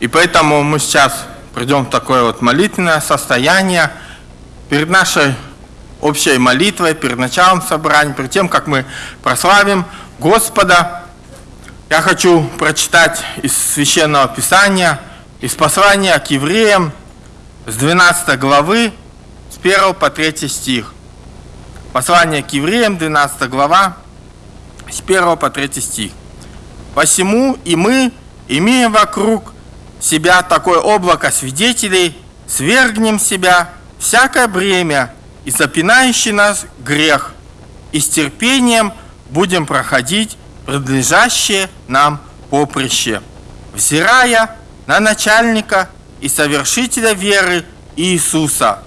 И поэтому мы сейчас придем в такое вот молитвенное состояние перед нашей общей молитвой, перед началом собрания, перед тем, как мы прославим Господа. Я хочу прочитать из Священного Писания, из послания к евреям с 12 главы, с 1 по 3 стих. Послание к евреям, 12 глава, с 1 по 3 стих. «Посему и мы, имея вокруг себя такое облако свидетелей, свергнем себя всякое бремя и запинающий нас грех, и с терпением будем проходить предлежащее нам поприще, взирая на начальника и совершителя веры Иисуса,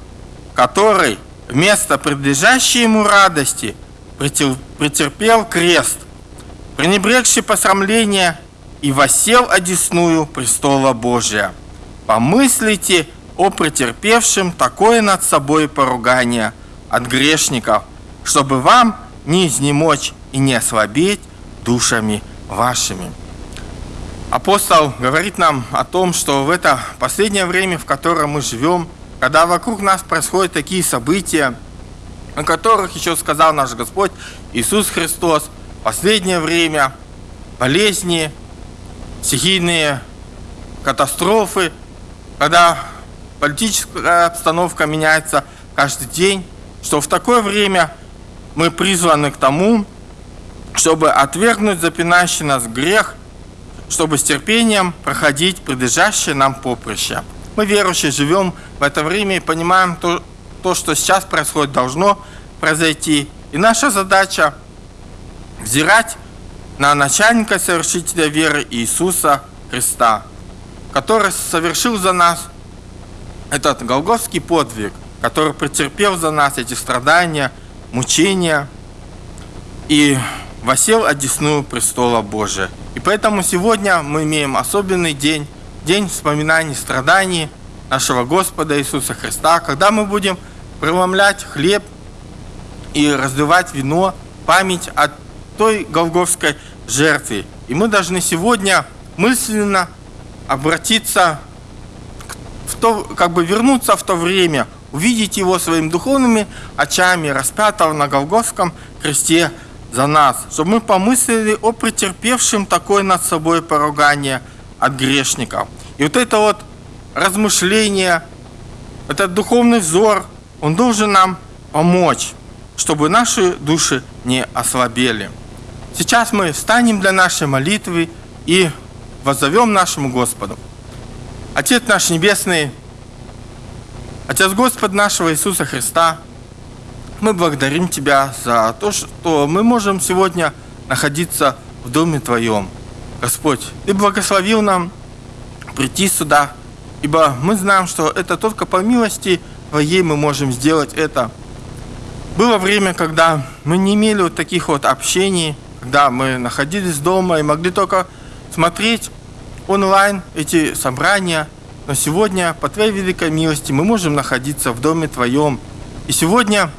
который вместо предлежащей ему радости претерпел крест, пренебрегший посрамление и восел одесную престола Божия. Помыслите о претерпевшем такое над собой поругание от грешников, чтобы вам не изнемочь и не ослабеть душами вашими. Апостол говорит нам о том, что в это последнее время, в котором мы живем, когда вокруг нас происходят такие события, о которых еще сказал наш Господь Иисус Христос, последнее время, болезни, стихийные катастрофы, когда политическая обстановка меняется каждый день, что в такое время мы призваны к тому, чтобы отвергнуть запинающий нас грех, чтобы с терпением проходить предлежащее нам поприще. Мы, верующие, живем в это время и понимаем то, то, что сейчас происходит, должно произойти. И наша задача взирать на начальника совершителя веры Иисуса Христа, который совершил за нас этот голговский подвиг, который претерпел за нас эти страдания, мучения и восел одесную престола Божия. И поэтому сегодня мы имеем особенный день, день вспоминаний страданий нашего Господа Иисуса Христа, когда мы будем преломлять хлеб и разливать вино, память о той голговской жертве. И мы должны сегодня мысленно обратиться, в то, как бы вернуться в то время, увидеть его своими духовными очами, распятого на Голгофском кресте за нас, чтобы мы помыслили о претерпевшем такое над собой поругание от грешников. И вот это вот размышление, этот духовный взор, он должен нам помочь, чтобы наши души не ослабели. Сейчас мы встанем для нашей молитвы и воззовем нашему Господу. Отец наш Небесный, Отец Господь нашего Иисуса Христа, мы благодарим Тебя за то, что мы можем сегодня находиться в Доме Твоем. Господь, Ты благословил нам прийти сюда, ибо мы знаем, что это только по милости Твоей мы можем сделать это. Было время, когда мы не имели вот таких вот общений, когда мы находились дома и могли только смотреть онлайн эти собрания. Но сегодня, по Твоей великой милости, мы можем находиться в Доме Твоем. И сегодня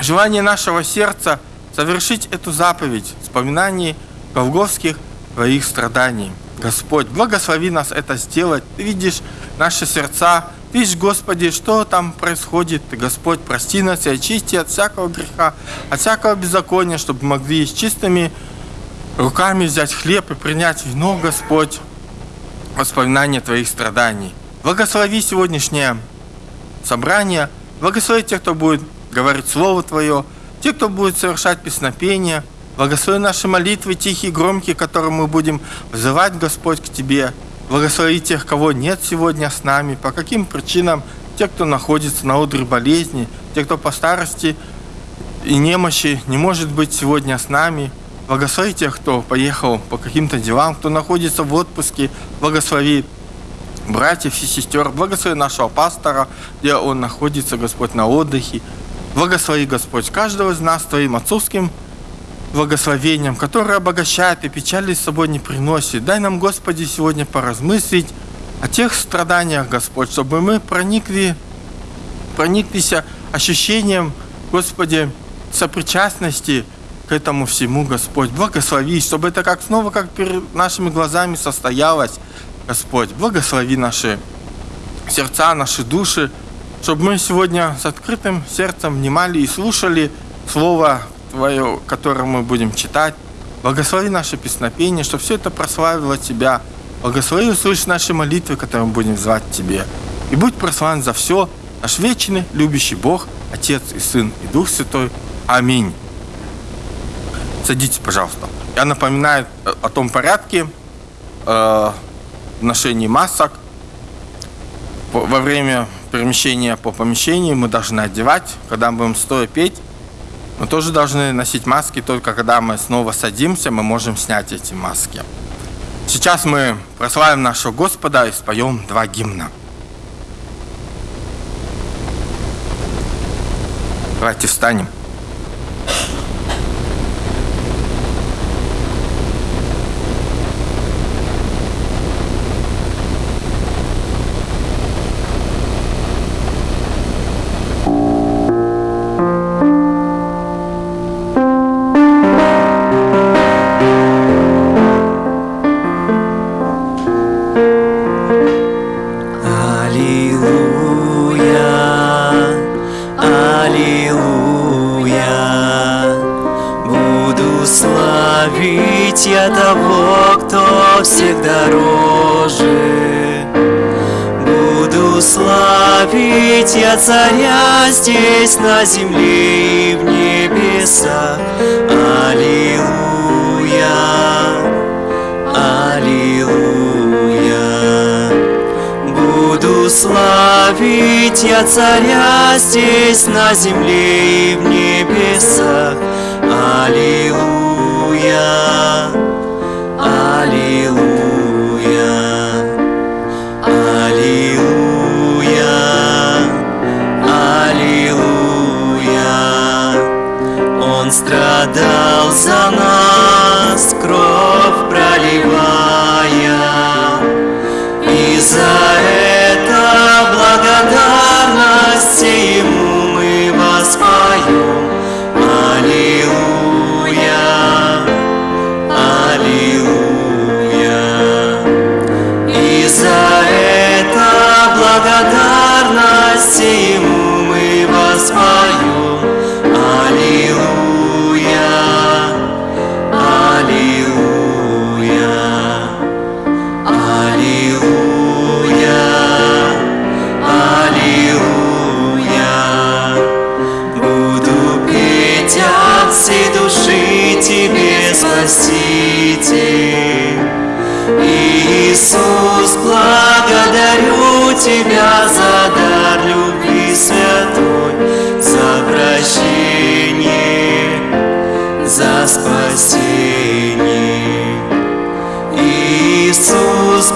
желание нашего сердца совершить эту заповедь, вспоминаний голговских Твоих страданий. Господь, благослови нас это сделать. Ты видишь наши сердца, Видишь, Господи, что там происходит. Господь, прости нас и очисти от всякого греха, от всякого беззакония, чтобы могли с чистыми руками взять хлеб и принять вино, Господь, воспоминания Твоих страданий. Благослови сегодняшнее собрание, благослови тех, кто будет говорить Слово Твое, те, кто будет совершать песнопение, благослови наши молитвы тихие, громкие, которые мы будем вызывать, Господь, к Тебе, Благослови тех, кого нет сегодня с нами, по каким причинам, те, кто находится на одре болезни, те, кто по старости и немощи не может быть сегодня с нами. Благослови тех, кто поехал по каким-то делам, кто находится в отпуске. Благослови братьев и сестер. Благослови нашего пастора, где он находится, Господь, на отдыхе. Благослови, Господь, каждого из нас Твоим отцовским благословением, которое обогащает и печали с собой не приносит. Дай нам, Господи, сегодня поразмыслить о тех страданиях, Господь, чтобы мы проникли, прониклись ощущением, Господи, сопричастности к этому всему, Господь. Благослови, чтобы это как снова, как перед нашими глазами состоялось. Господь, благослови наши сердца, наши души, чтобы мы сегодня с открытым сердцем внимали и слушали Слово Твое, которое мы будем читать. Благослови наше песнопение, чтобы все это прославило Тебя. Благослови услышь наши молитвы, которые мы будем звать Тебе. И будь прославлен за все, наш вечный, любящий Бог, Отец и Сын и Дух Святой. Аминь. Садитесь, пожалуйста. Я напоминаю о том порядке э, ношения масок. Во время перемещения по помещению мы должны одевать, когда мы будем стоя петь. Мы тоже должны носить маски, только когда мы снова садимся, мы можем снять эти маски. Сейчас мы прославим нашего Господа и споем два гимна. Давайте встанем. Царя здесь на земле и в небесах. Аллилуйя, Аллилуйя. Буду славить я царя здесь на земле и в небесах. Аллилуйя. Страдал за нас,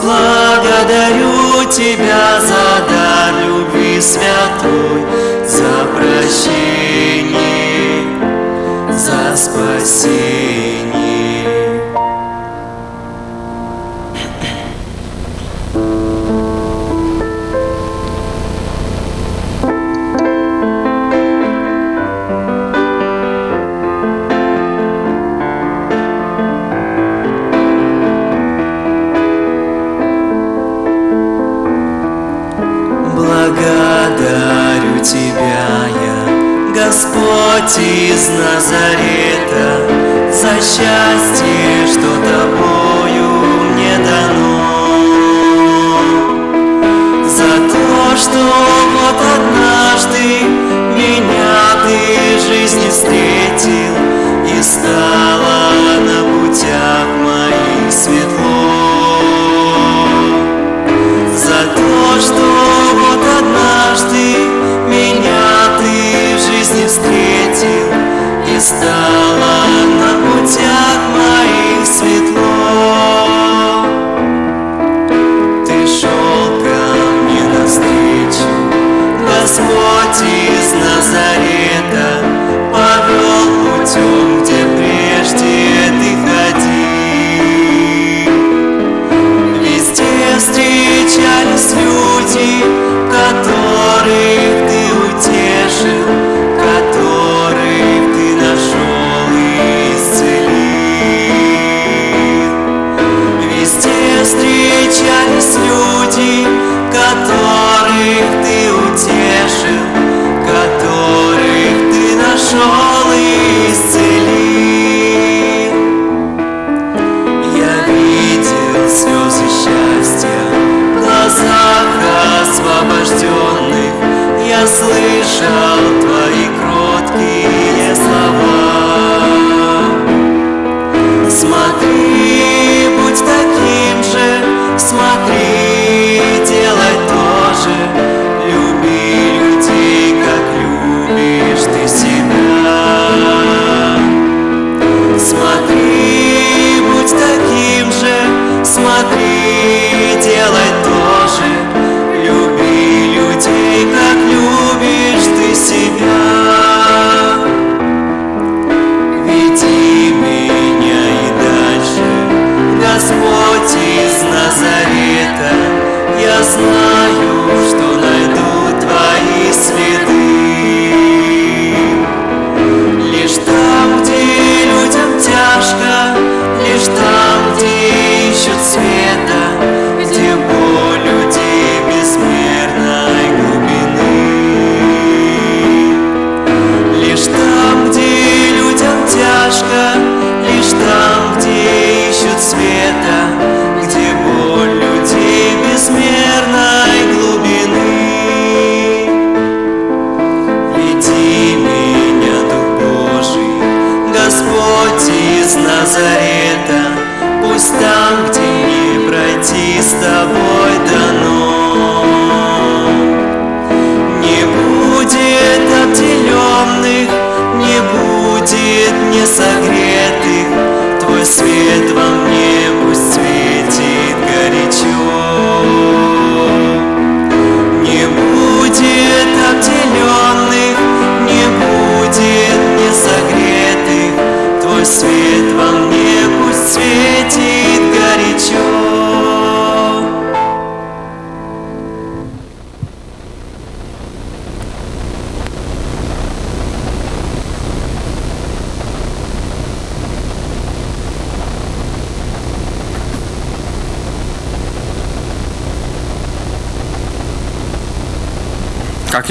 благодарю Тебя за дар любви святой, за прощение, за спасение.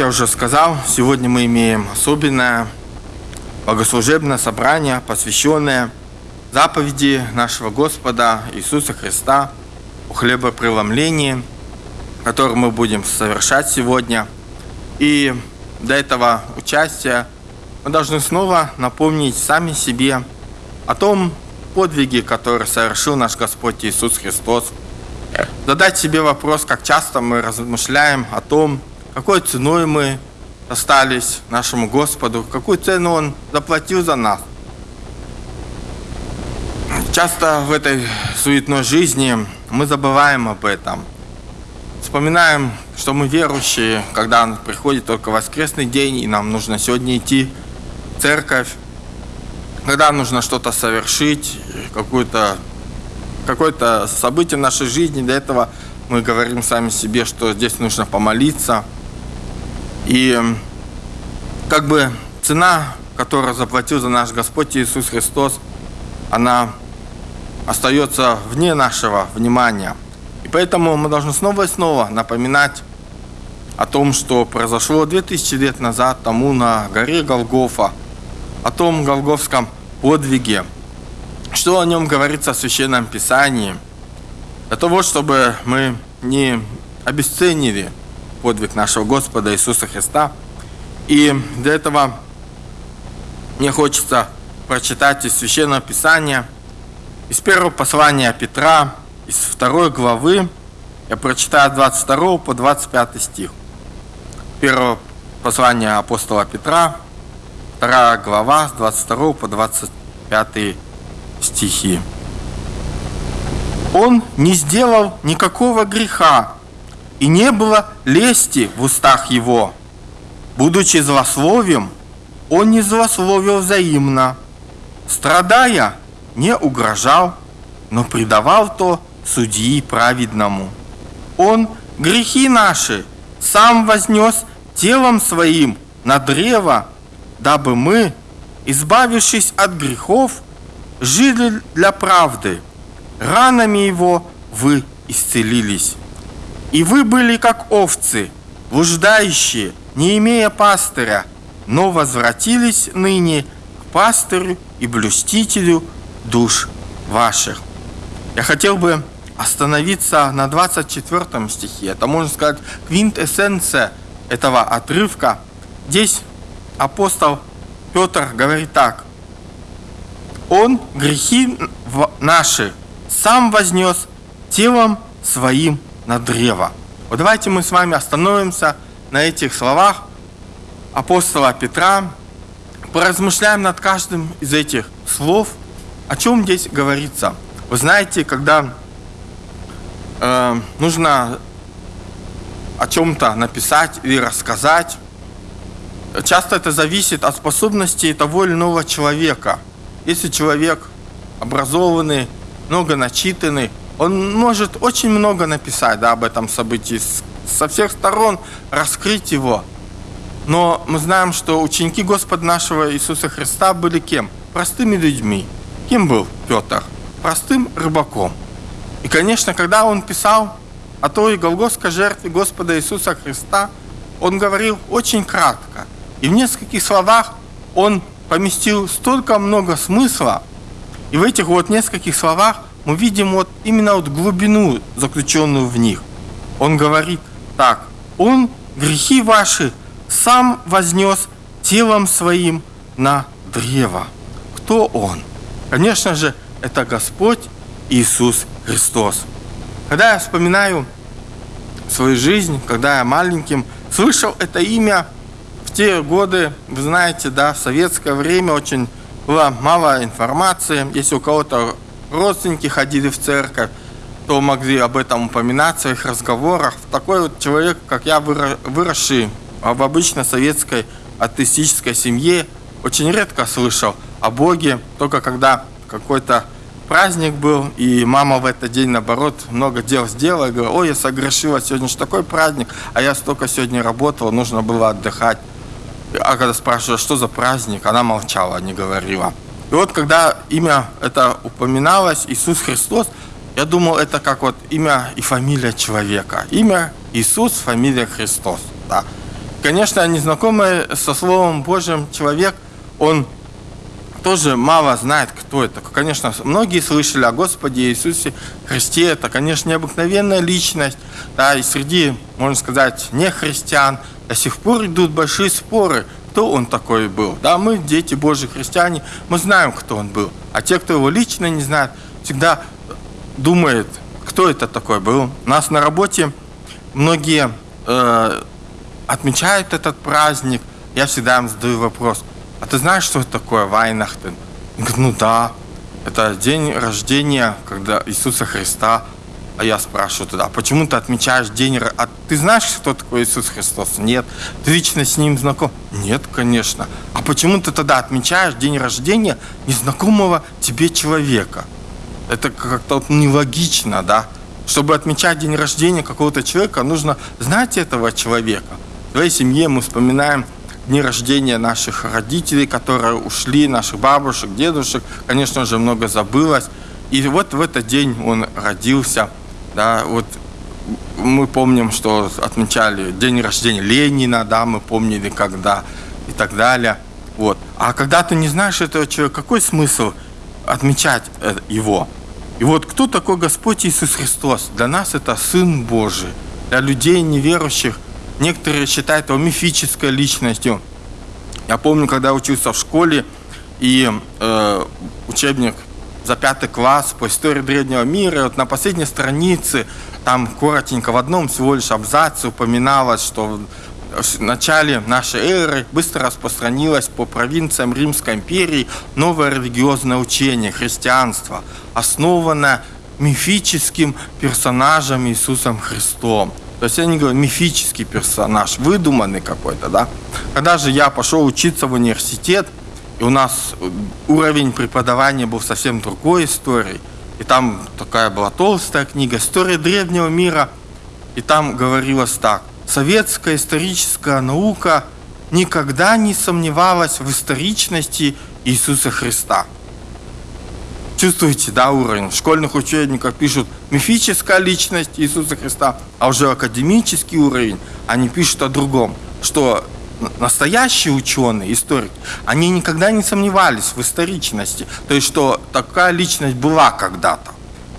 Я уже сказал, сегодня мы имеем особенное богослужебное собрание, посвященное заповеди нашего Господа Иисуса Христа о хлебопреломлении, которое мы будем совершать сегодня. И для этого участия мы должны снова напомнить сами себе о том подвиге, который совершил наш Господь Иисус Христос. Задать себе вопрос, как часто мы размышляем о том, какой ценой мы остались нашему Господу, какую цену Он заплатил за нас. Часто в этой суетной жизни мы забываем об этом. Вспоминаем, что мы верующие, когда приходит только воскресный день, и нам нужно сегодня идти в церковь, когда нужно что-то совершить, какое-то какое-то событие в нашей жизни, для этого мы говорим сами себе, что здесь нужно помолиться – и как бы цена, которую заплатил за наш Господь Иисус Христос, она остается вне нашего внимания. И поэтому мы должны снова и снова напоминать о том, что произошло 2000 лет назад тому на горе Голгофа, о том голговском подвиге, что о нем говорится в Священном Писании, для того, чтобы мы не обесценили подвиг нашего Господа Иисуса Христа. И для этого мне хочется прочитать из Священного Писания, из первого послания Петра, из второй главы, я прочитаю 22 по 25 стих. Первое послание апостола Петра, вторая глава, с 22 по 25 стихи. Он не сделал никакого греха, и не было лести в устах его. Будучи злословием, он не злословил взаимно. Страдая, не угрожал, но предавал то судьи праведному. Он грехи наши сам вознес телом своим на древо, дабы мы, избавившись от грехов, жили для правды. Ранами его вы исцелились. И вы были как овцы, блуждающие, не имея пастыря, но возвратились ныне к пастырю и блюстителю душ ваших. Я хотел бы остановиться на 24 стихе. Это, можно сказать, квинтэссенция этого отрывка. Здесь апостол Петр говорит так. Он грехи наши сам вознес телом своим на древо. Вот давайте мы с вами остановимся на этих словах апостола Петра, поразмышляем над каждым из этих слов, о чем здесь говорится. Вы знаете, когда э, нужно о чем-то написать или рассказать, часто это зависит от способностей того или иного человека. Если человек образованный, много начитанный, он может очень много написать да, об этом событии, со всех сторон раскрыть его. Но мы знаем, что ученики Господа нашего Иисуса Христа были кем? Простыми людьми. Кем был Петр? Простым рыбаком. И, конечно, когда он писал о той Голгофской жертве Господа Иисуса Христа, он говорил очень кратко. И в нескольких словах он поместил столько много смысла. И в этих вот нескольких словах мы видим вот именно вот глубину, заключенную в них. Он говорит так, он грехи ваши сам вознес телом своим на древо. Кто он? Конечно же, это Господь Иисус Христос. Когда я вспоминаю свою жизнь, когда я маленьким слышал это имя, в те годы, вы знаете, да, в советское время очень было мало информации. Если у кого-то родственники ходили в церковь, то могли об этом упоминать в своих разговорах. Такой вот человек, как я, выросший в обычной советской атеистической семье, очень редко слышал о Боге, только когда какой-то праздник был, и мама в этот день, наоборот, много дел сделала, и говорила, ой, я согрешила, сегодня же такой праздник, а я столько сегодня работала, нужно было отдыхать. А когда спрашивала, что за праздник, она молчала, не говорила. И вот когда имя это упоминалось, Иисус Христос, я думал, это как вот имя и фамилия человека. Имя Иисус, фамилия Христос. Да. Конечно, незнакомый со Словом Божьим человек, он тоже мало знает, кто это. Конечно, многие слышали о Господе Иисусе Христе. Это, конечно, необыкновенная личность. Да, и среди, можно сказать, не христиан до сих пор идут большие споры, кто он такой был. Да, мы, дети Божьи христиане, мы знаем, кто он был. А те, кто его лично не знает, всегда думают, кто это такой был. У нас на работе многие э, отмечают этот праздник. Я всегда им задаю вопрос – а ты знаешь, что это такое Вайнахтен? Он ну да, это день рождения когда Иисуса Христа. А я спрашиваю тогда, почему ты отмечаешь день... А ты знаешь, кто такой Иисус Христос? Нет. Ты лично с ним знаком? Нет, конечно. А почему ты тогда отмечаешь день рождения незнакомого тебе человека? Это как-то нелогично, да? Чтобы отмечать день рождения какого-то человека, нужно знать этого человека. В своей семье мы вспоминаем дни рождения наших родителей, которые ушли, наших бабушек, дедушек, конечно же, много забылось. И вот в этот день он родился, да, вот мы помним, что отмечали день рождения Ленина, да, мы помнили, когда и так далее. Вот. А когда ты не знаешь этого человека, какой смысл отмечать э, его? И вот кто такой Господь Иисус Христос? Для нас это Сын Божий. Для людей неверующих Некоторые считают его мифической личностью. Я помню, когда учился в школе, и э, учебник за пятый класс по истории древнего мира, и вот на последней странице, там коротенько в одном всего лишь абзаце упоминалось, что в начале нашей эры быстро распространилось по провинциям Римской империи новое религиозное учение, христианство, основанное мифическим персонажем Иисусом Христом. То есть я не говорю мифический персонаж, выдуманный какой-то, да. Когда же я пошел учиться в университет, и у нас уровень преподавания был совсем другой историей, и там такая была толстая книга «История древнего мира», и там говорилось так. Советская историческая наука никогда не сомневалась в историчности Иисуса Христа. Чувствуете, да, уровень? В школьных учебниках пишут мифическая личность Иисуса Христа, а уже академический уровень, они пишут о другом, что настоящие ученые, историки, они никогда не сомневались в историчности, то есть, что такая личность была когда-то.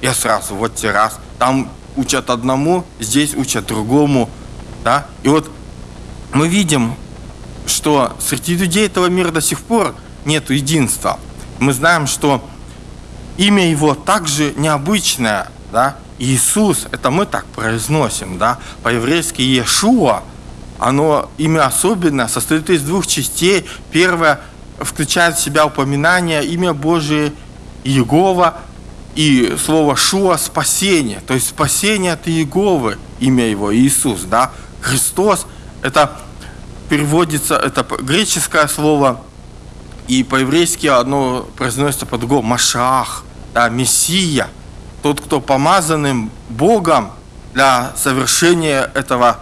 Я сразу, вот те раз, там учат одному, здесь учат другому, да, и вот мы видим, что среди людей этого мира до сих пор нет единства. Мы знаем, что имя его также необычное, да, Иисус, это мы так произносим, да, по-еврейски Иешуа, оно имя особенное, состоит из двух частей. Первое включает в себя упоминание имя Божие Иегова и слово Шуа – спасение, то есть спасение от Иеговы, имя его Иисус, да, Христос, это переводится, это греческое слово, и по-еврейски оно произносится по-другому, Машах, да, Мессия, тот, кто помазанным Богом для совершения этого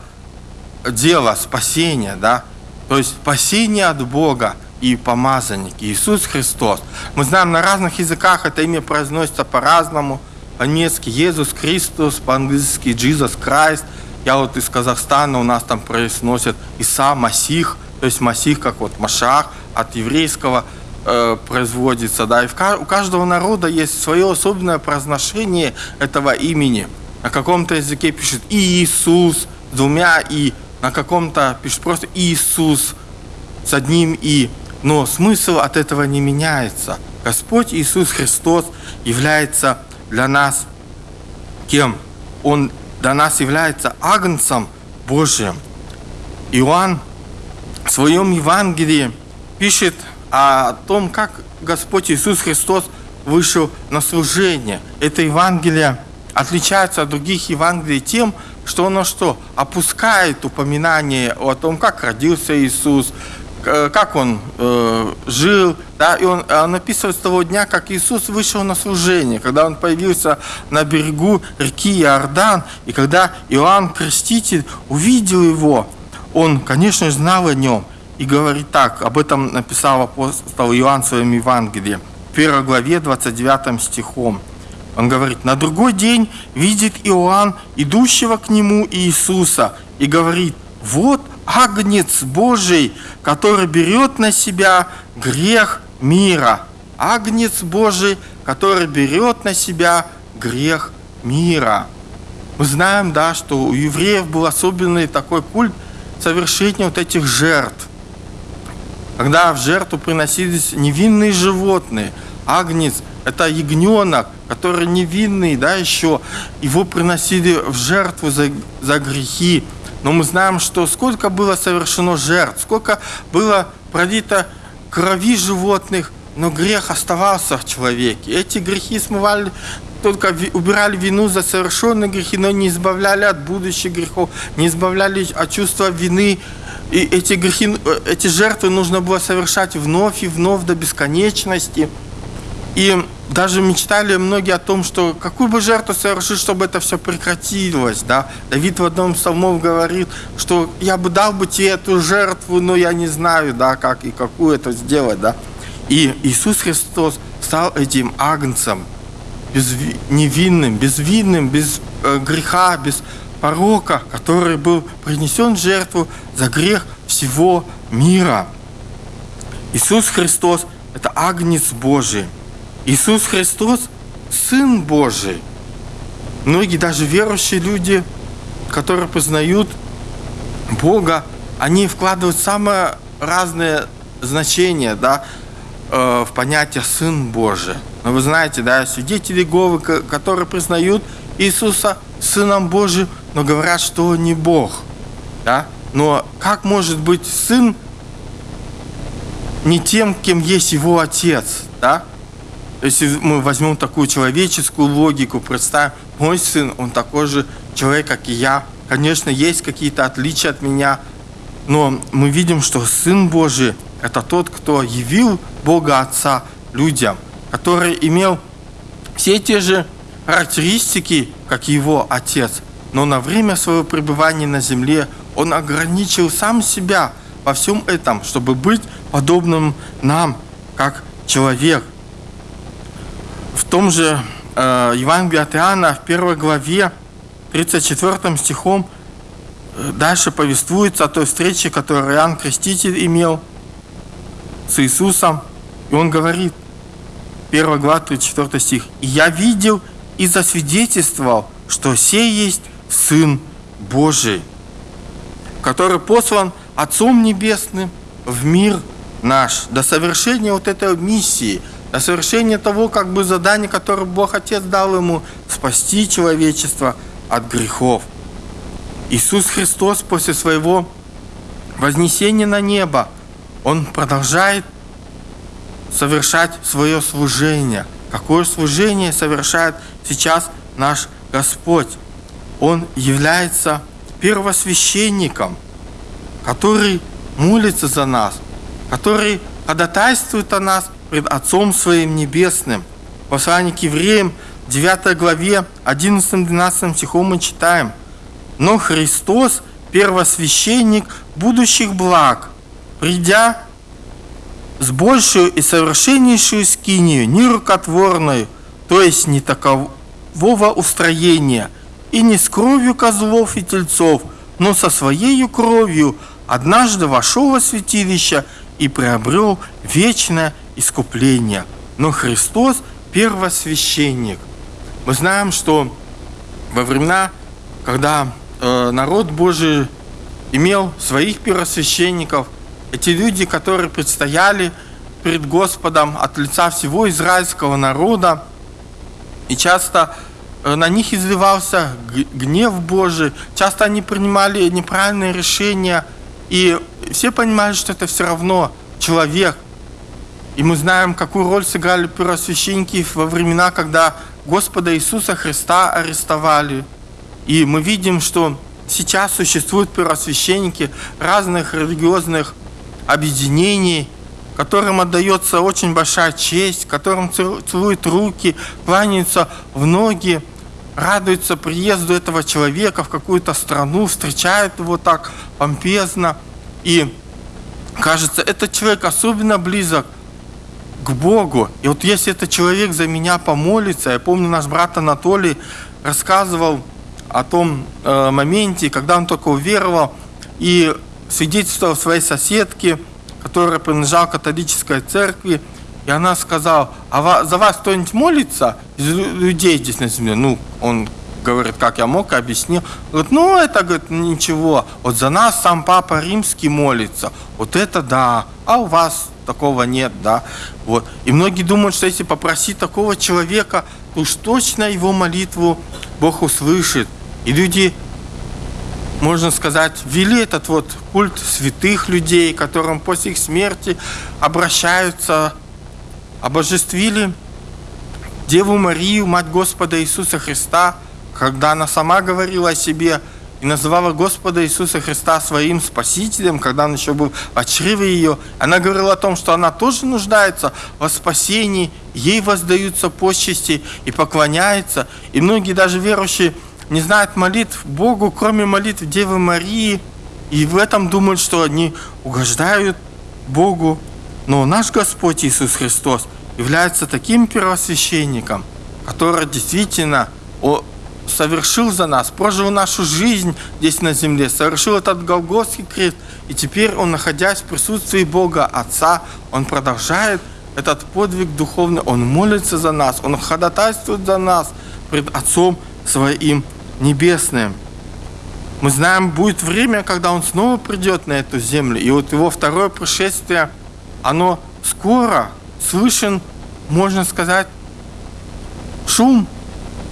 дела, спасения, да, то есть спасение от Бога и помазанник Иисус Христос. Мы знаем, на разных языках это имя произносится по-разному. По-немецки Иисус Христос, по-английски Jesus Christ. Я вот из Казахстана, у нас там произносят Иса Масих, то есть Масих, как вот Машах, от еврейского – э, производится, да, и в, у каждого народа есть свое особенное произношение этого имени. На каком-то языке пишет Иисус двумя «и», на каком-то пишет просто Иисус с одним «и». Но смысл от этого не меняется. Господь Иисус Христос является для нас кем? Он для нас является Агнцем Божьим. Иоанн в своем Евангелии пишет о том, как Господь Иисус Христос вышел на служение. Это Евангелие отличается от других Евангелий тем, что оно что? Опускает упоминание о том, как родился Иисус, как он э, жил, да, и он, он описывает с того дня, как Иисус вышел на служение, когда он появился на берегу реки Иордан, и когда Иоанн Креститель увидел его, он, конечно, знал о нем, и говорит так, об этом написал апостол Иоанн в своем Евангелии, в 1 главе 29 стихом. Он говорит, на другой день видит Иоанн, идущего к нему Иисуса, и говорит, вот Агнец Божий, который берет на себя грех мира. Агнец Божий, который берет на себя грех мира. Мы знаем, да, что у евреев был особенный такой культ совершения вот этих жертв. Когда в жертву приносились невинные животные, агнец – это ягненок, который невинный, да, еще, его приносили в жертву за, за грехи. Но мы знаем, что сколько было совершено жертв, сколько было пролито крови животных, но грех оставался в человеке. Эти грехи смывали, только убирали вину за совершенные грехи, но не избавляли от будущих грехов, не избавляли от чувства вины. И эти грехи, э, эти жертвы нужно было совершать вновь и вновь до бесконечности. И даже мечтали многие о том, что какую бы жертву совершить, чтобы это все прекратилось. Да? Давид в одном из псалмов говорит, что я бы дал бы тебе эту жертву, но я не знаю, да, как и какую это сделать. Да? И Иисус Христос стал этим агнцем, без, невинным, безвинным, без э, греха, без порока, который был принесен в жертву за грех всего мира. Иисус Христос – это агнец Божий. Иисус Христос – Сын Божий. Многие даже верующие люди, которые познают Бога, они вкладывают самые разные значения да, э, в понятие «Сын Божий». Но вы знаете, да, свидетели Иеговы, которые признают Иисуса Сыном Божьим, но говорят, что Он не Бог. Да? Но как может быть Сын не тем, кем есть Его Отец? Да? Если мы возьмем такую человеческую логику, представим, мой сын, он такой же человек, как и я. Конечно, есть какие-то отличия от меня, но мы видим, что Сын Божий – это тот, кто явил Бога Отца людям, который имел все те же характеристики, как его Отец, но на время своего пребывания на земле он ограничил сам себя во всем этом, чтобы быть подобным нам, как человек в том же э, Евангелии от Иоанна, в первой главе, 34 стихом, э, дальше повествуется о той встрече, которую Иоанн Креститель имел с Иисусом. И он говорит, 1 глава, 34 стих, «И я видел и засвидетельствовал, что сей есть Сын Божий, который послан Отцом Небесным в мир наш, до совершения вот этой миссии – до совершения того как бы задания, которое Бог Отец дал ему, спасти человечество от грехов. Иисус Христос после своего вознесения на небо, Он продолжает совершать свое служение. Какое служение совершает сейчас наш Господь? Он является первосвященником, который молится за нас, который ходатайствует о нас пред Отцом Своим Небесным. Послание к евреям, 9 главе, 11-12 стихом мы читаем. Но Христос, первосвященник будущих благ, придя с большую и совершеннейшую скинию, нерукотворную, то есть не такового устроения, и не с кровью козлов и тельцов, но со своей кровью однажды вошел во святилище и приобрел вечное искупления. Но Христос первосвященник. Мы знаем, что во времена, когда э, народ Божий имел своих первосвященников, эти люди, которые предстояли перед Господом от лица всего израильского народа. И часто э, на них изливался гнев Божий, часто они принимали неправильные решения, и все понимали, что это все равно человек. И мы знаем, какую роль сыграли первосвященники во времена, когда Господа Иисуса Христа арестовали. И мы видим, что сейчас существуют первосвященники разных религиозных объединений, которым отдается очень большая честь, которым целуют руки, кланяются в ноги, радуются приезду этого человека в какую-то страну, встречают его так помпезно. И кажется, этот человек особенно близок к Богу. И вот если этот человек за меня помолится, я помню, наш брат Анатолий рассказывал о том э, моменте, когда он только уверовал и свидетельствовал своей соседке, которая принадлежала католической церкви, и она сказала, а за вас кто-нибудь молится из людей здесь на земле? Ну, он говорит, как я мог, объяснил. Говорит, ну, это, говорит, ничего. Вот за нас сам Папа Римский молится. Вот это да. А у вас такого нет, да. Вот. И многие думают, что если попросить такого человека, то уж точно его молитву Бог услышит. И люди, можно сказать, ввели этот вот культ святых людей, которым после их смерти обращаются, обожествили Деву Марию, Мать Господа Иисуса Христа, когда она сама говорила о себе – и называла Господа Иисуса Христа своим Спасителем, когда он еще был в чреве ее. Она говорила о том, что она тоже нуждается во спасении, ей воздаются почести и поклоняется. И многие даже верующие не знают молитв Богу, кроме молитв Девы Марии, и в этом думают, что они угождают Богу. Но наш Господь Иисус Христос является таким первосвященником, который действительно совершил за нас, прожил нашу жизнь здесь на земле, совершил этот Голгофский крест, и теперь он, находясь в присутствии Бога Отца, он продолжает этот подвиг духовный, он молится за нас, он ходатайствует за нас пред Отцом Своим Небесным. Мы знаем, будет время, когда он снова придет на эту землю, и вот его второе пришествие, оно скоро, слышен, можно сказать, шум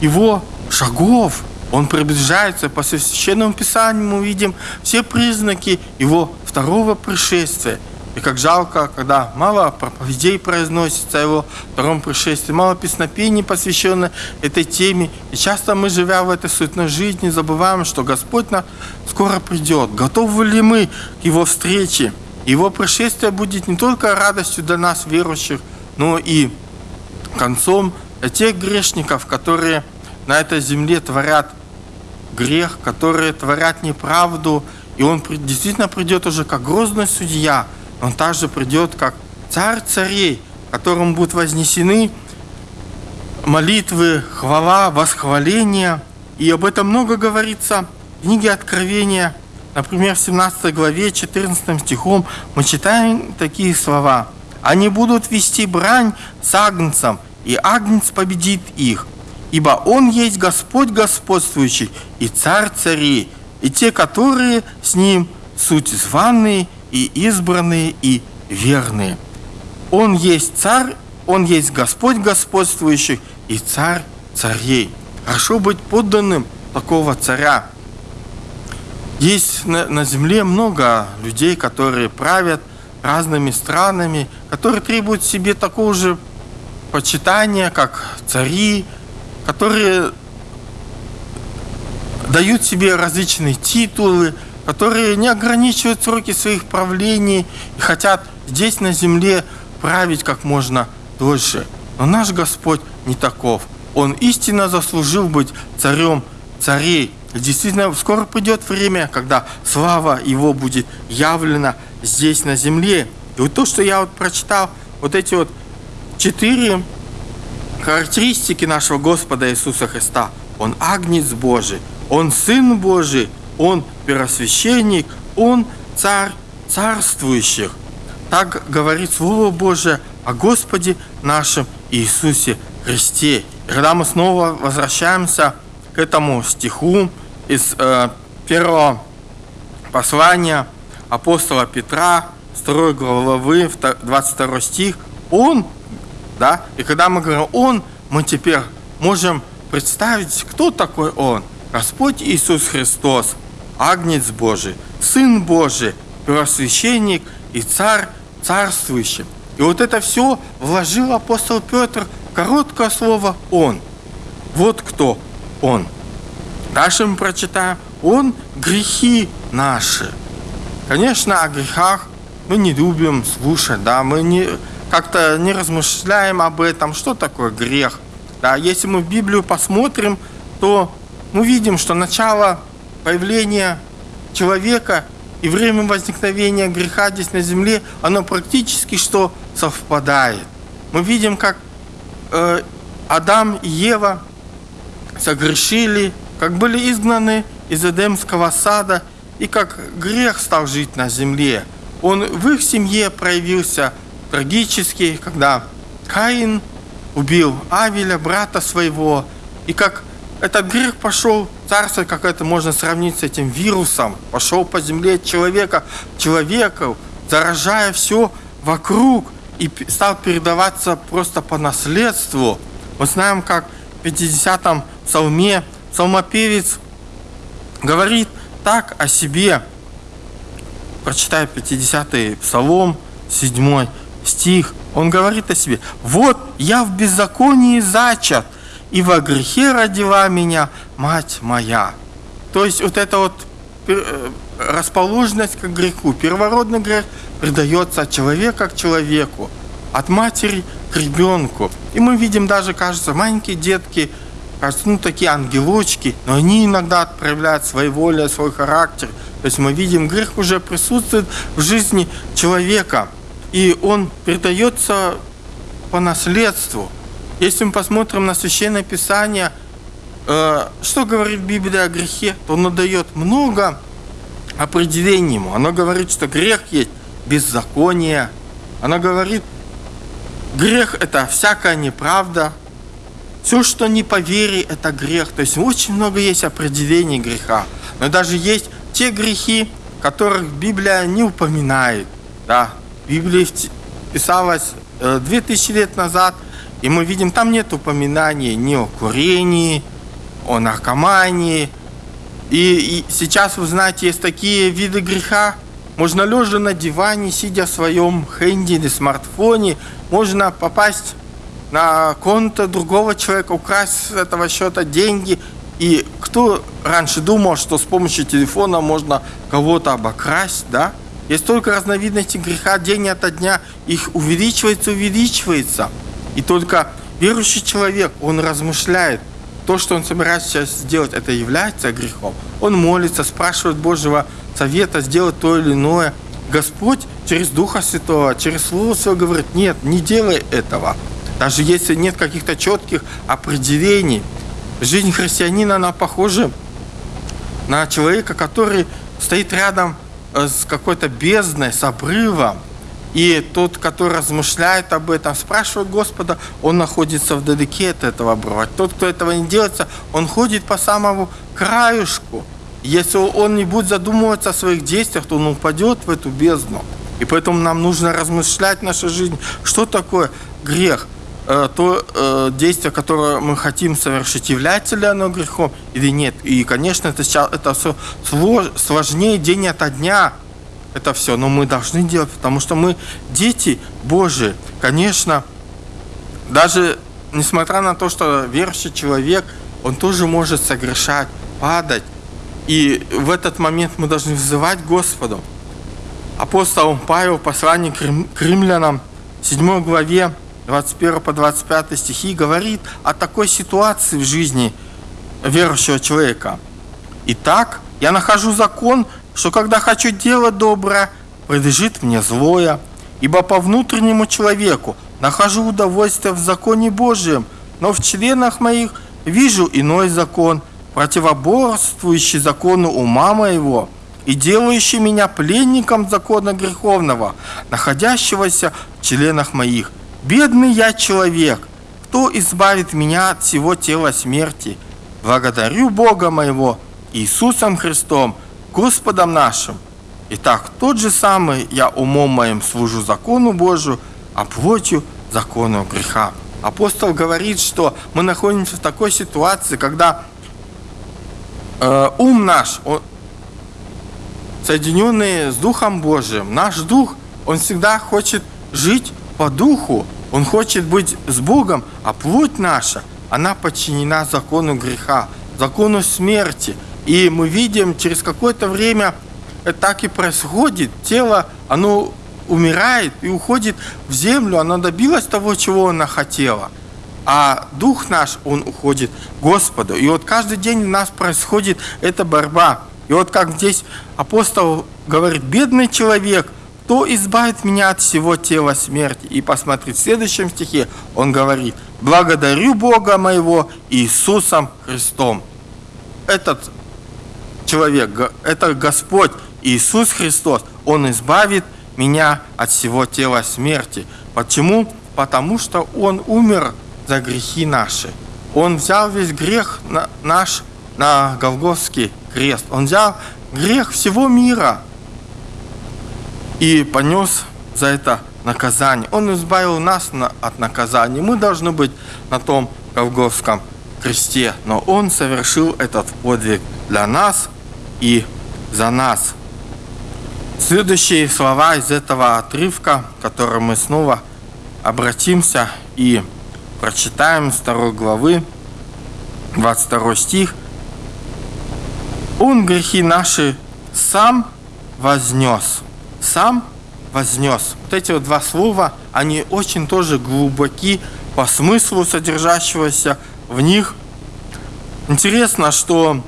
его шагов. Он приближается по священному писанию, мы видим все признаки его второго пришествия. И как жалко, когда мало проповедей произносится о его втором пришествии, мало песнопений, посвященных этой теме. И часто мы, живя в этой суетной жизни, забываем, что Господь нас скоро придет. Готовы ли мы к Его встрече? Его пришествие будет не только радостью для нас, верующих, но и концом тех грешников, которые на этой земле творят грех, которые творят неправду, и он действительно придет уже как грозный судья, он также придет как царь царей, которому будут вознесены молитвы, хвала, восхваления. И об этом много говорится в книге Откровения. Например, в 17 главе, 14 стихом мы читаем такие слова. «Они будут вести брань с агнцем, и агнец победит их, ибо Он есть Господь господствующий и Царь царей, и те, которые с Ним суть званные и избранные и верные. Он есть Царь, Он есть Господь господствующий и Царь царей. Хорошо быть подданным такого царя. Есть на, на земле много людей, которые правят разными странами, которые требуют себе такого же почитания, как цари, которые дают себе различные титулы, которые не ограничивают сроки своих правлений и хотят здесь на земле править как можно дольше. Но наш Господь не таков. Он истинно заслужил быть царем царей. Действительно, скоро придет время, когда слава Его будет явлена здесь на земле. И вот то, что я вот прочитал, вот эти вот четыре характеристики нашего Господа Иисуса Христа. Он агнец Божий, Он Сын Божий, Он первосвященник, Он Царь царствующих. Так говорит Слово Божие о Господе нашем Иисусе Христе. И когда мы снова возвращаемся к этому стиху из э, первого послания апостола Петра с 2 главы, 22 стих, Он, да, и когда мы говорим Он, мы теперь можем представить, кто такой Он. Господь Иисус Христос, Агнец Божий, Сын Божий, первосвященник и Царь царствующий. И вот это все вложил апостол Петр короткое слово «Он». Вот кто Он. Дальше мы прочитаем «Он грехи наши». Конечно, о грехах мы не любим слушать, да, мы не, как-то не размышляем об этом, что такое грех. Да, если мы в Библию посмотрим, то мы видим, что начало появления человека и время возникновения греха здесь на земле, оно практически что совпадает. Мы видим, как э, Адам и Ева согрешили, как были изгнаны из Эдемского сада, и как грех стал жить на земле. Он в их семье проявился трагически, когда Каин убил Авеля, брата своего, и как этот грех пошел, царство, как это можно сравнить с этим вирусом, пошел по земле человека, человеку, заражая все вокруг, и стал передаваться просто по наследству. Мы знаем, как в 50-м псалме псалмопевец говорит так о себе. Прочитай 50-й псалом, 7 стих. Он говорит о себе. «Вот я в беззаконии зачат, и во грехе родила меня мать моя. То есть вот эта вот э, расположенность к греху, первородный грех придается от человека к человеку, от матери к ребенку. И мы видим даже, кажется, маленькие детки, кажется, ну такие ангелочки, но они иногда проявляют свои воли, свой характер. То есть мы видим, грех уже присутствует в жизни человека, и он передается по наследству – если мы посмотрим на Священное Писание, э, что говорит Библия о грехе, то оно дает много определений ему. Оно говорит, что грех есть беззаконие. Оно говорит, грех – это всякая неправда. Все, что не по вере, это грех. То есть очень много есть определений греха. Но даже есть те грехи, которых Библия не упоминает. Да, Библия писалась 2000 э, лет назад – и мы видим, там нет упоминаний ни о курении, о наркомании. И, и сейчас, вы знаете, есть такие виды греха. Можно лежа на диване, сидя в своем хенде или смартфоне, можно попасть на конто другого человека, украсть с этого счета деньги. И кто раньше думал, что с помощью телефона можно кого-то обокрасть, да? Есть столько разновидностей греха день ото дня, их увеличивается, увеличивается. И только верующий человек, он размышляет, то, что он собирается сейчас сделать, это является грехом. Он молится, спрашивает Божьего совета сделать то или иное. Господь через Духа Святого, через Слово Свое говорит, нет, не делай этого. Даже если нет каких-то четких определений. Жизнь христианина, она похожа на человека, который стоит рядом э, с какой-то бездной, с обрывом, и тот, который размышляет об этом, спрашивает Господа, он находится вдалеке от этого обрыва. Тот, кто этого не делается, он ходит по самому краюшку. Если он не будет задумываться о своих действиях, то он упадет в эту бездну. И поэтому нам нужно размышлять в нашей жизни, что такое грех. Э, то э, действие, которое мы хотим совершить, является ли оно грехом или нет. И, конечно, это, это все сложнее день ото дня это все, но мы должны делать, потому что мы дети Божии. Конечно, даже несмотря на то, что верующий человек, он тоже может согрешать, падать. И в этот момент мы должны взывать Господу. Апостол Павел в послании к римлянам, 7 главе, 21 по 25 стихи, говорит о такой ситуации в жизни верующего человека. Итак, я нахожу закон, что когда хочу делать доброе, предлежит мне злое, ибо по внутреннему человеку нахожу удовольствие в законе Божьем, но в членах моих вижу иной закон, противоборствующий закону ума моего и делающий меня пленником закона греховного, находящегося в членах моих. Бедный я человек, кто избавит меня от всего тела смерти? Благодарю Бога моего Иисусом Христом, Господом нашим. Итак, тот же самый я умом моим служу закону Божию, а плотью закону греха. Апостол говорит, что мы находимся в такой ситуации, когда э, ум наш, он, соединенный с Духом Божиим, наш Дух, он всегда хочет жить по Духу, он хочет быть с Богом, а плоть наша, она подчинена закону греха, закону смерти. И мы видим, через какое-то время это так и происходит. Тело, оно умирает и уходит в землю, она добилась того, чего она хотела. А дух наш, он уходит Господу. И вот каждый день у нас происходит эта борьба. И вот как здесь апостол говорит, бедный человек, кто избавит меня от всего тела смерти? И посмотри, в следующем стихе он говорит, благодарю Бога моего Иисусом Христом. Этот человек, это Господь Иисус Христос, Он избавит меня от всего тела смерти. Почему? Потому что Он умер за грехи наши. Он взял весь грех на, наш на Голгофский крест. Он взял грех всего мира и понес за это наказание. Он избавил нас на, от наказания. Мы должны быть на том Голгофском кресте, но Он совершил этот подвиг для нас и за нас. Следующие слова из этого отрывка, который мы снова обратимся и прочитаем с второй главы, 22 стих. Он грехи наши сам вознес. Сам вознес. Вот эти вот два слова, они очень тоже глубоки по смыслу содержащегося в них. Интересно, что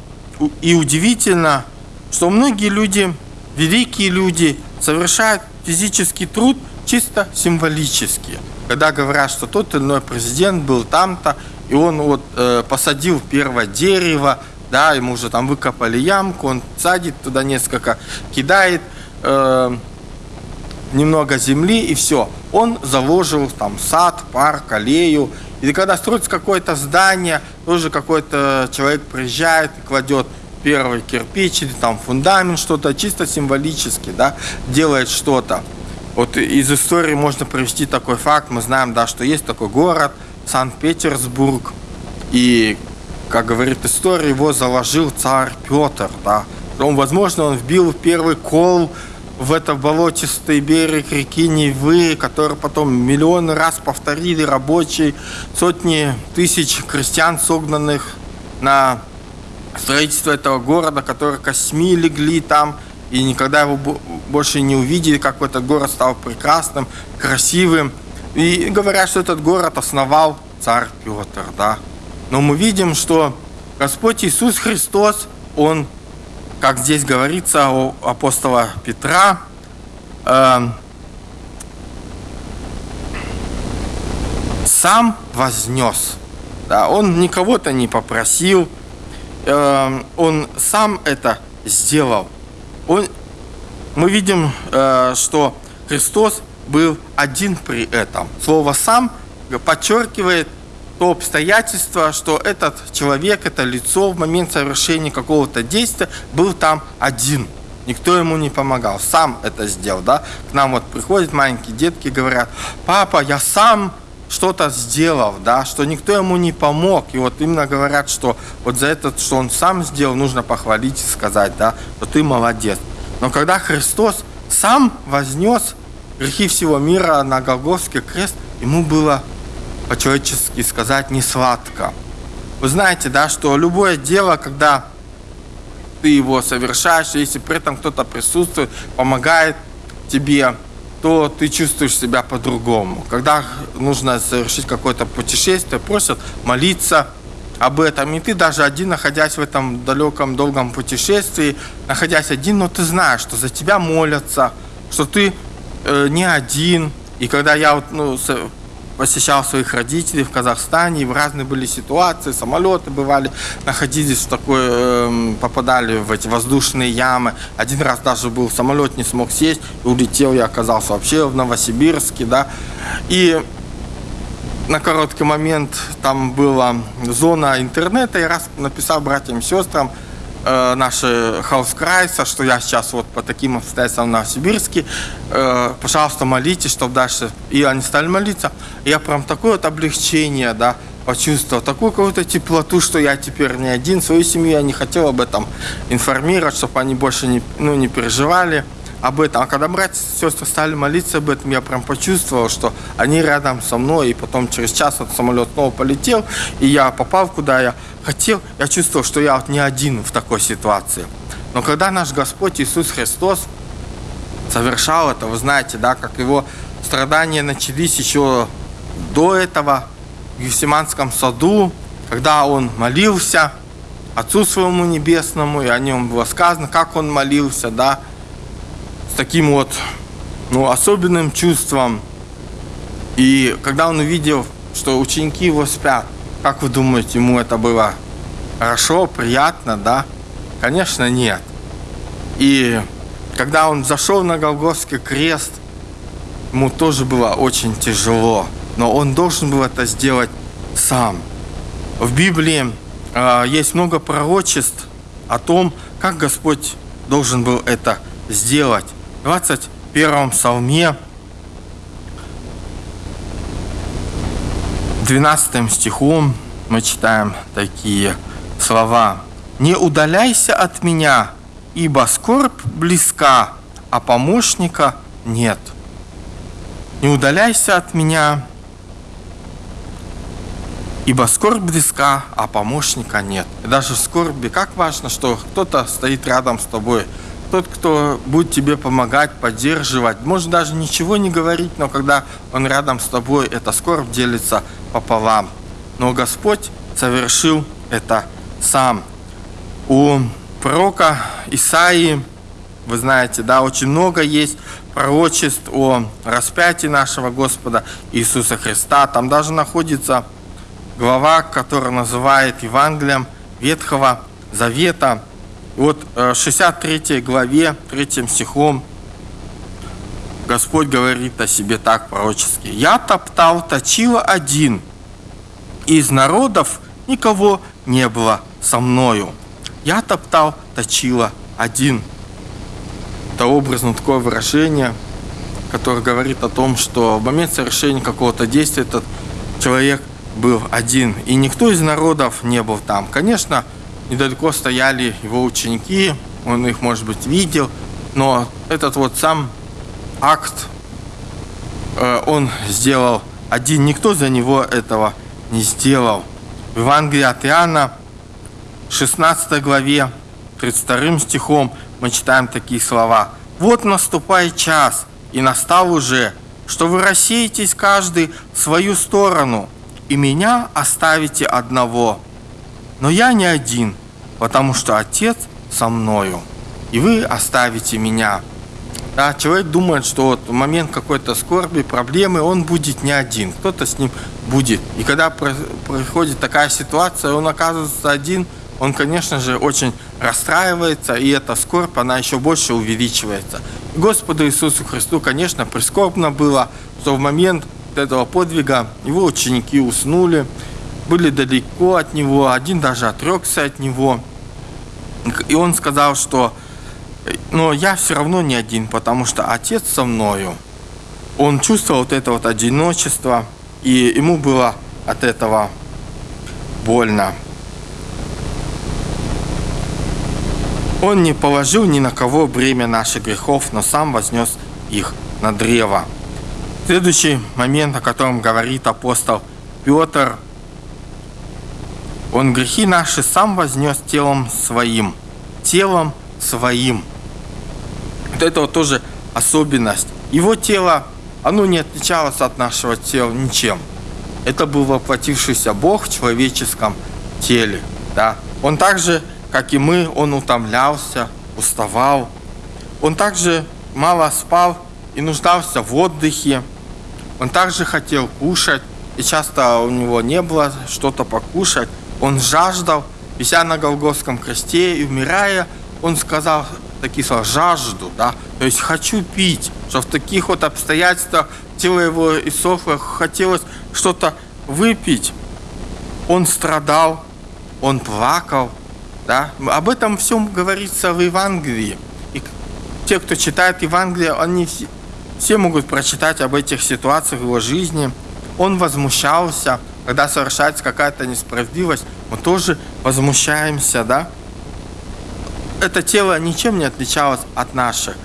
и удивительно, что многие люди великие люди совершают физический труд чисто символически. Когда говорят, что тот или иной президент был там-то, и он вот э, посадил первое дерево, да, ему уже там выкопали ямку, он садит туда несколько, кидает э, немного земли и все. Он заложил там сад, парк, аллею. И когда строится какое-то здание, тоже какой-то человек приезжает и кладет первый кирпич или там фундамент, что-то чисто символически, да, делает что-то. Вот из истории можно привести такой факт. Мы знаем, да, что есть такой город, Санкт-Петербург. И, как говорит история, его заложил царь Петр, да. Он, возможно, он вбил первый кол в это болотистый берег реки Невы, который потом миллионы раз повторили рабочие, сотни тысяч крестьян, согнанных на строительство этого города, которые косьми легли там, и никогда его больше не увидели, как этот город стал прекрасным, красивым. И говорят, что этот город основал царь Петр, да. Но мы видим, что Господь Иисус Христос, Он, как здесь говорится у апостола Петра, э, сам вознес. Да, он никого-то не попросил, Эм, он сам это сделал. Он, мы видим, э, что Христос был один при этом. Слово «сам» подчеркивает то обстоятельство, что этот человек, это лицо в момент совершения какого-то действия был там один. Никто ему не помогал, сам это сделал, да? К нам вот приходят маленькие детки, говорят, папа, я сам что-то сделав, да, что никто ему не помог. И вот именно говорят, что вот за это, что он сам сделал, нужно похвалить и сказать, да, что ты молодец. Но когда Христос сам вознес грехи всего мира на Голгофский крест, ему было по-человечески сказать не сладко. Вы знаете, да, что любое дело, когда ты его совершаешь, если при этом кто-то присутствует, помогает тебе, то ты чувствуешь себя по-другому. Когда нужно совершить какое-то путешествие, просят молиться об этом. И ты даже один, находясь в этом далеком, долгом путешествии, находясь один, но ты знаешь, что за тебя молятся, что ты э, не один. И когда я вот, ну, посещал своих родителей в Казахстане, и в разные были ситуации, самолеты бывали, находились в такой, э, попадали в эти воздушные ямы. Один раз даже был самолет, не смог сесть, и улетел, я оказался вообще в Новосибирске, да. И на короткий момент там была зона интернета, я раз написал братьям и сестрам, э, наши хаускрайса, что я сейчас вот по таким обстоятельствам в Новосибирске, э, пожалуйста, молитесь, чтобы дальше... И они стали молиться. Я прям такое вот облегчение, да, почувствовал, такую какую-то теплоту, что я теперь не один, свою семью я не хотел об этом информировать, чтобы они больше не, ну, не переживали об этом. А когда братья и сестры стали молиться об этом, я прям почувствовал, что они рядом со мной, и потом через час вот самолет снова полетел, и я попал куда я хотел, я чувствовал, что я вот не один в такой ситуации. Но когда наш Господь Иисус Христос совершал это, вы знаете, да, как его страдания начались еще до этого, в Евсиманском саду, когда он молился Отцу своему небесному, и о нем было сказано, как он молился, да, с таким вот, ну, особенным чувством. И когда он увидел, что ученики его спят, как вы думаете, ему это было хорошо, приятно, да? Конечно, нет. И когда он зашел на Голгофский крест, ему тоже было очень тяжело но он должен был это сделать сам. В Библии э, есть много пророчеств о том, как Господь должен был это сделать. В 21 псалме 12 стихом мы читаем такие слова. «Не удаляйся от меня, ибо скорбь близка, а помощника нет. Не удаляйся от меня, Ибо скорбь близка, а помощника нет. И даже в скорби, как важно, что кто-то стоит рядом с тобой, тот, кто будет тебе помогать, поддерживать, может даже ничего не говорить, но когда он рядом с тобой, эта скорбь делится пополам. Но Господь совершил это сам. У пророка Исаии, вы знаете, да, очень много есть пророчеств о распятии нашего Господа Иисуса Христа. Там даже находится глава, которая называет Евангелием Ветхого Завета. И вот э, в 63 главе, 3 стихом, Господь говорит о себе так пророчески. «Я топтал, точила один, из народов никого не было со мною. Я топтал, точила один». Это образно такое выражение, которое говорит о том, что в момент совершения какого-то действия этот человек – был один, и никто из народов не был там. Конечно, недалеко стояли его ученики, он их, может быть, видел, но этот вот сам акт э, он сделал один, никто за него этого не сделал. В Евангелии от Иоанна, 16 главе, 32 стихом мы читаем такие слова. «Вот наступает час, и настал уже, что вы рассеетесь каждый в свою сторону, и меня оставите одного. Но я не один, потому что Отец со мною, и вы оставите меня. Да, человек думает, что вот в момент какой-то скорби, проблемы, он будет не один, кто-то с ним будет. И когда происходит такая ситуация, он оказывается один, он, конечно же, очень расстраивается, и эта скорбь, она еще больше увеличивается. Господу Иисусу Христу, конечно, прискорбно было, что в момент этого подвига его ученики уснули, были далеко от него, один даже отрекся от него. И он сказал, что но я все равно не один, потому что отец со мною. Он чувствовал вот это вот одиночество, и ему было от этого больно. Он не положил ни на кого бремя наших грехов, но сам вознес их на древо. Следующий момент, о котором говорит апостол Петр, он грехи наши сам вознес телом своим, телом своим. Вот это вот тоже особенность. Его тело, оно не отличалось от нашего тела ничем. Это был воплотившийся Бог в человеческом теле. Да? Он также, как и мы, он утомлялся, уставал. Он также мало спал и нуждался в отдыхе. Он также хотел кушать, и часто у него не было что-то покушать. Он жаждал, вися на Голгофском кресте и умирая, он сказал такие слова «жажду», да, то есть «хочу пить», что в таких вот обстоятельствах тело его иссохло, хотелось что-то выпить. Он страдал, он плакал, Да? Об этом всем говорится в Евангелии. И те, кто читает Евангелие, они все, могут прочитать об этих ситуациях в его жизни. Он возмущался, когда совершается какая-то несправедливость, мы тоже возмущаемся, да? Это тело ничем не отличалось от наших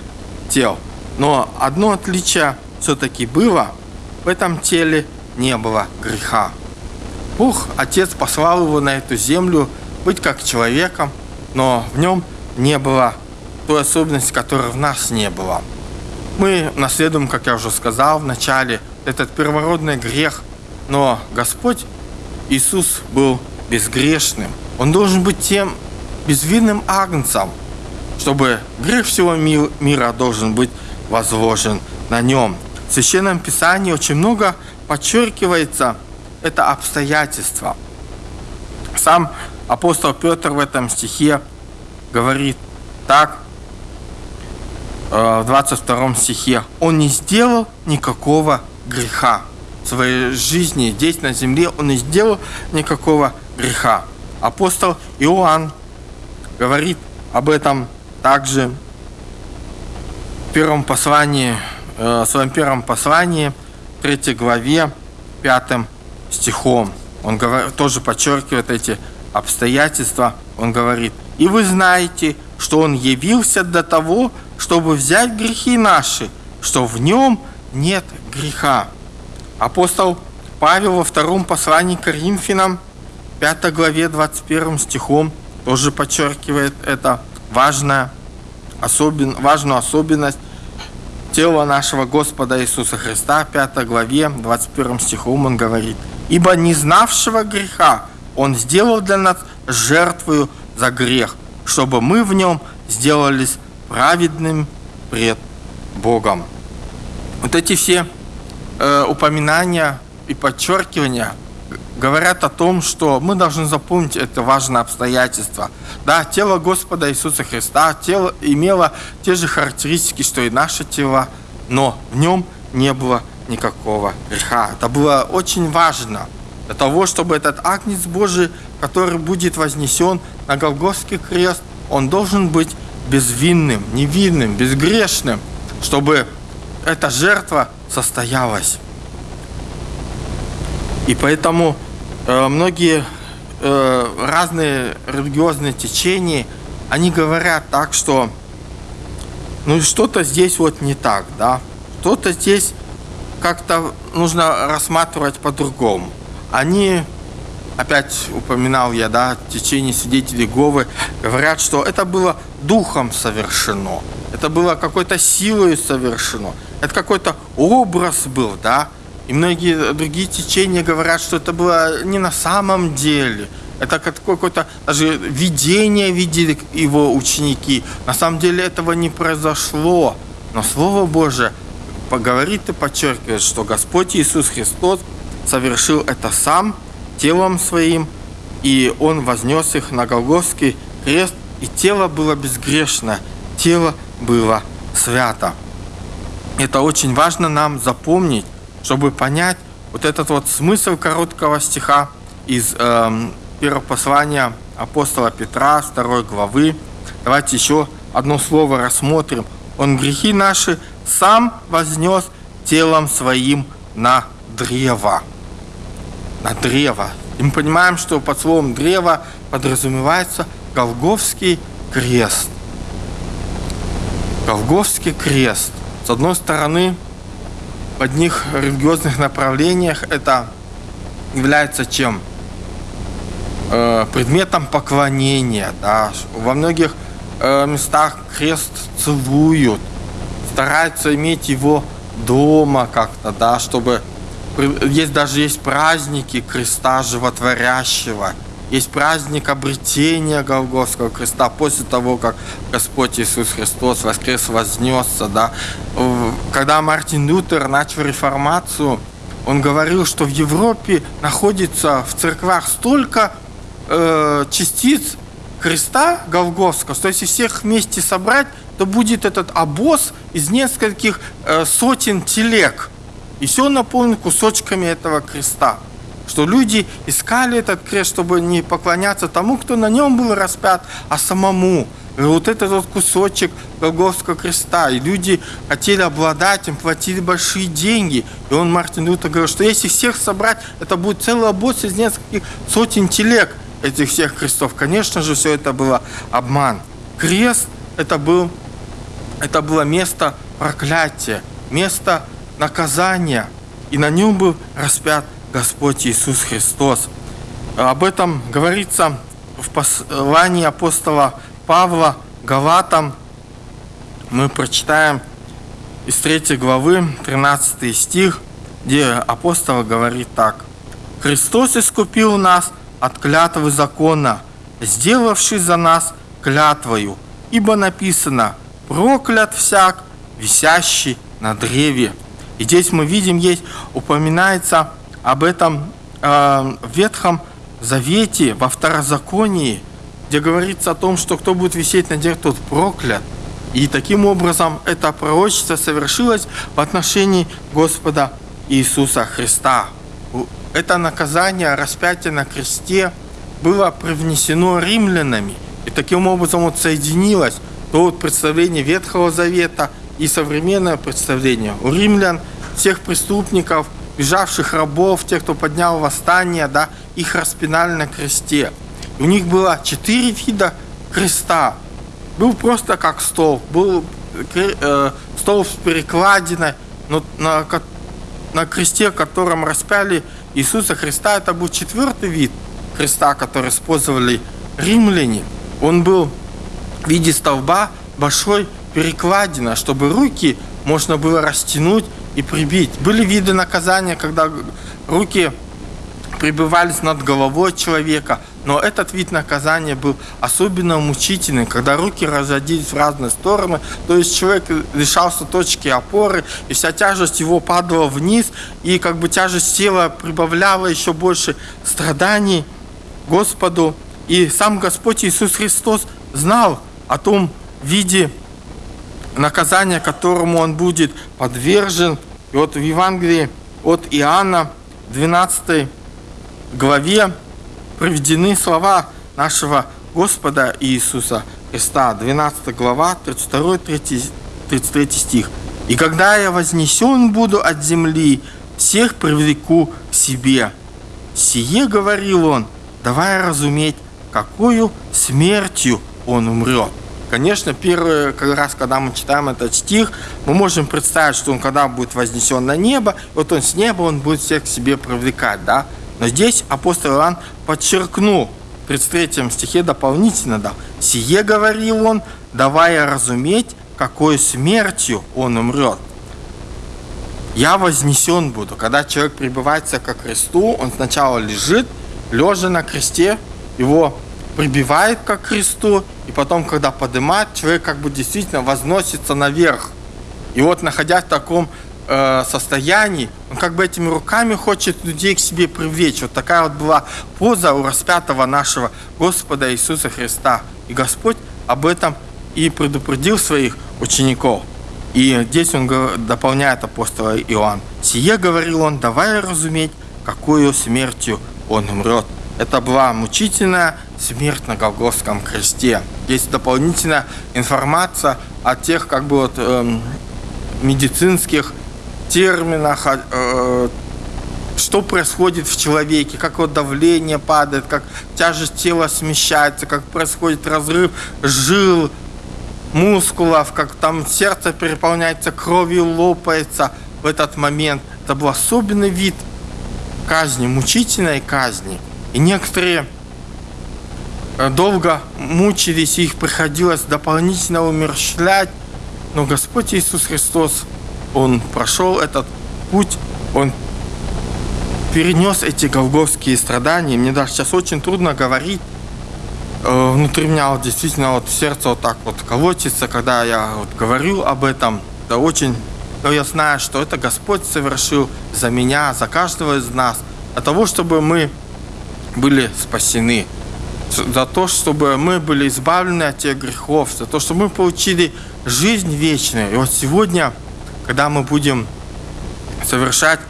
тел. Но одно отличие все-таки было, в этом теле не было греха. Бог, Отец, послал его на эту землю быть как человеком, но в нем не было той особенности, которой в нас не было. Мы наследуем, как я уже сказал в начале, этот первородный грех, но Господь Иисус был безгрешным. Он должен быть тем безвинным агнцем, чтобы грех всего мира должен быть возложен на нем. В Священном Писании очень много подчеркивается это обстоятельство. Сам апостол Петр в этом стихе говорит так, э, в 22 стихе, «Он не сделал никакого греха в своей жизни, здесь на земле он не сделал никакого греха». Апостол Иоанн говорит об этом также в первом послании, э, в своем первом послании, 3 главе, 5 стихом. Он говорит, тоже подчеркивает эти обстоятельства. Он говорит, «И вы знаете, что Он явился для того, чтобы взять грехи наши, что в Нем нет греха». Апостол Павел во втором послании к Коринфянам, 5 главе 21 стихом, тоже подчеркивает это важное, особен, важную особенность тела нашего Господа Иисуса Христа, 5 главе, 21 стихом он говорит, «Ибо не знавшего греха Он сделал для нас жертвою за грех, чтобы мы в нем сделались праведным пред Богом». Вот эти все э, упоминания и подчеркивания – говорят о том, что мы должны запомнить это важное обстоятельство. Да, тело Господа Иисуса Христа, тело имело те же характеристики, что и наше тело, но в нем не было никакого греха. Это было очень важно для того, чтобы этот агнец Божий, который будет вознесен на Голгофский крест, он должен быть безвинным, невинным, безгрешным, чтобы эта жертва состоялась. И поэтому многие э, разные религиозные течения, они говорят так, что ну что-то здесь вот не так, да, что-то здесь как-то нужно рассматривать по-другому. Они, опять упоминал я, да, течение свидетелей Говы, говорят, что это было духом совершено, это было какой-то силой совершено, это какой-то образ был, да, и многие другие течения говорят, что это было не на самом деле. Это какое-то даже видение видели его ученики. На самом деле этого не произошло. Но Слово Божие поговорит и подчеркивает, что Господь Иисус Христос совершил это сам телом своим, и Он вознес их на Голгофский крест, и тело было безгрешно, тело было свято. Это очень важно нам запомнить, чтобы понять вот этот вот смысл короткого стиха из э, первого послания апостола Петра, второй главы. Давайте еще одно слово рассмотрим. Он грехи наши сам вознес телом своим на древо. На древо. И мы понимаем, что под словом древо подразумевается Голговский крест. Голговский крест. С одной стороны, одних религиозных направлениях это является чем? Э, предметом поклонения. Да. Во многих э, местах крест целуют, стараются иметь его дома как-то, да, чтобы есть даже есть праздники креста животворящего, есть праздник обретения Голгофского креста после того, как Господь Иисус Христос воскрес, вознесся. Да. Когда Мартин Лютер начал реформацию, он говорил, что в Европе находится в церквах столько э, частиц креста Голгофского, что если всех вместе собрать, то будет этот обоз из нескольких э, сотен телег. И все наполнено кусочками этого креста что люди искали этот крест, чтобы не поклоняться тому, кто на нем был распят, а самому. И вот этот вот кусочек Голгофского креста. И люди хотели обладать им, платили большие деньги. И он, Мартин Лютер, говорил, что если всех собрать, это будет целый босс из нескольких сотен телег этих всех крестов. Конечно же, все это было обман. Крест это, был, это было место проклятия, место наказания. И на нем был распят Господь Иисус Христос. Об этом говорится в послании апостола Павла Галатам. Мы прочитаем из 3 главы 13 стих, где апостол говорит так. «Христос искупил нас от клятвы закона, сделавший за нас клятвою, ибо написано «проклят всяк, висящий на древе». И здесь мы видим, есть упоминается об этом э, в Ветхом Завете, во Второзаконии, где говорится о том, что кто будет висеть на дереве, тот проклят. И таким образом это пророчество совершилось в отношении Господа Иисуса Христа. Это наказание, распятие на кресте, было привнесено римлянами. И таким образом вот соединилось то вот представление Ветхого Завета и современное представление. У римлян всех преступников, бежавших рабов, тех, кто поднял восстание, да, их распинали на кресте. У них было четыре вида креста. Был просто как стол, был э, стол с перекладиной, но на, на кресте, котором распяли Иисуса Христа, это был четвертый вид креста, который использовали римляне. Он был в виде столба большой перекладина, чтобы руки можно было растянуть и прибить. Были виды наказания, когда руки прибывались над головой человека, но этот вид наказания был особенно мучительным, когда руки разходились в разные стороны, то есть человек лишался точки опоры, и вся тяжесть его падала вниз, и как бы тяжесть тела прибавляла еще больше страданий Господу. И сам Господь Иисус Христос знал о том виде наказания, которому он будет подвержен. И вот в Евангелии от Иоанна, 12 главе, приведены слова нашего Господа Иисуса Христа, 12 глава, 32, 33 стих. «И когда я вознесен буду от земли, всех привлеку к себе». Сие, говорил он, давая разуметь, какую смертью он умрет. Конечно, первый раз, когда мы читаем этот стих, мы можем представить, что он когда будет вознесен на небо, вот он с неба, он будет всех к себе привлекать, да? Но здесь апостол Иоанн подчеркнул в 33 стихе дополнительно, да, «Сие, говорил он, давая разуметь, какой смертью он умрет. Я вознесен буду». Когда человек прибывается ко кресту, он сначала лежит, лежа на кресте, его прибивает к кресту, и потом, когда поднимает, человек как бы действительно возносится наверх. И вот, находясь в таком э, состоянии, он как бы этими руками хочет людей к себе привлечь. Вот такая вот была поза у распятого нашего Господа Иисуса Христа. И Господь об этом и предупредил своих учеников. И здесь он дополняет апостола Иоанн. «Сие, — говорил он, — давай разуметь, какую смертью он умрет». Это была мучительная смерть на Голгофском кресте. Есть дополнительная информация о тех как бы вот эм, медицинских терминах, э, что происходит в человеке, как вот давление падает, как тяжесть тела смещается, как происходит разрыв жил, мускулов, как там сердце переполняется кровью, лопается в этот момент. Это был особенный вид казни, мучительной казни. И некоторые э, долго мучились, их приходилось дополнительно умерщвлять. Но Господь Иисус Христос он прошел этот путь, он перенес эти голговские страдания. Мне даже сейчас очень трудно говорить. Э, внутри меня вот действительно вот сердце вот так вот колотится, когда я вот говорю об этом. Это очень... Но я знаю, что это Господь совершил за меня, за каждого из нас. Для того, чтобы мы были спасены. За то, чтобы мы были избавлены от тех грехов. За то, чтобы мы получили жизнь вечную. И вот сегодня когда мы будем совершать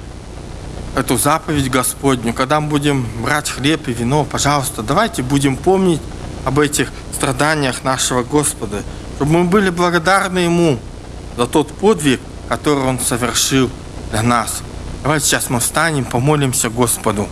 эту заповедь Господню, когда мы будем брать хлеб и вино, пожалуйста, давайте будем помнить об этих страданиях нашего Господа, чтобы мы были благодарны Ему за тот подвиг, который Он совершил для нас. Давайте сейчас мы встанем, помолимся Господу.